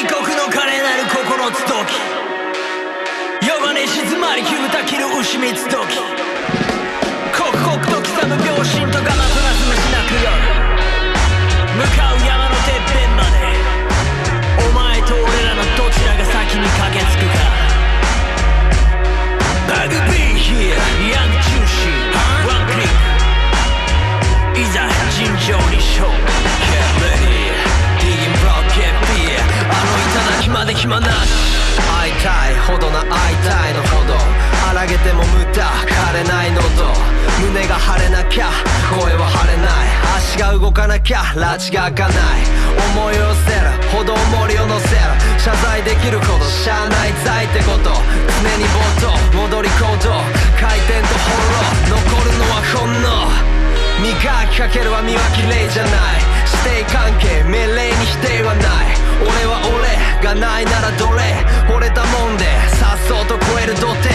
帝国の華麗なる心つとき。夜金静まり急たきる牛三つとき刻々と刻む秒針とガマプラズムしなく夜。向かう暇なし会いたいほどな会いたいのほど。荒げても無駄枯れない喉。胸が張れなきゃ声は張れない。足が動かなきゃ拉致が開かない。思いを寄せる歩道森を乗せる謝罪できることしゃあない罪ってこと。常に冒頭戻り行動。回転と翻弄残るのはほんの磨きかけるは身は綺麗じゃない。師弟関係命令に否定はない。俺は俺がないならどれ？惚れたもんでさっそうと超える土手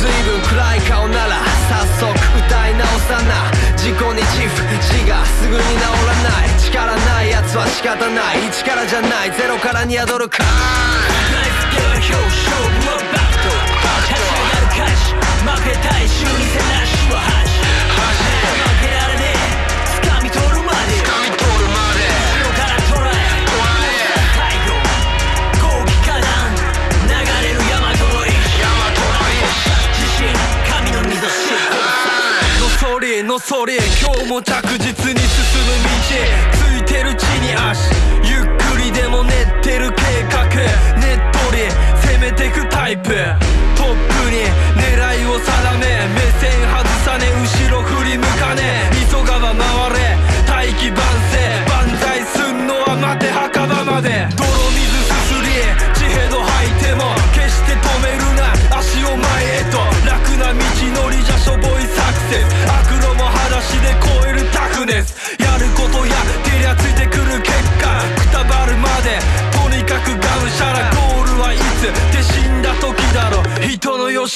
随分暗い顔なら早速歌い直さな。事故に自負自我すぐに治らない。力ないやつは仕方ない。一からじゃない。ゼロからに宿るか。ナイスでは表彰それ今日も着実に進む道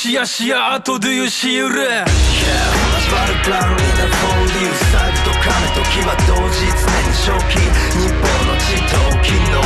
人の良し悪しや後 Do you see you? Yeah 始まるプランにな For you サイドと亀時は同時常に正気日本の地と沖の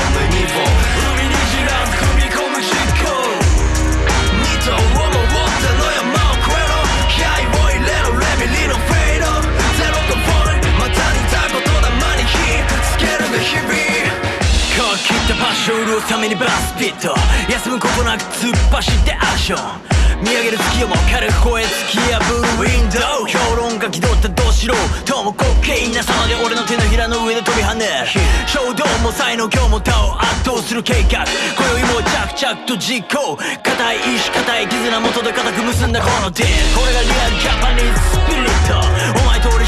潤すためにバスピット。休むことなく突っ走ってアクション。見上げる月をも軽く超え突き破るウィンドウ評論家気取ったど素人どう。も滑稽な様で俺の手のひらの上で飛び跳ね衝動も才能今日も他を圧倒する計画。今宵も着々と実行。固い意志固い絆元で固く結んだこのディこれがリアルジャパニーズスピリット。お前と俺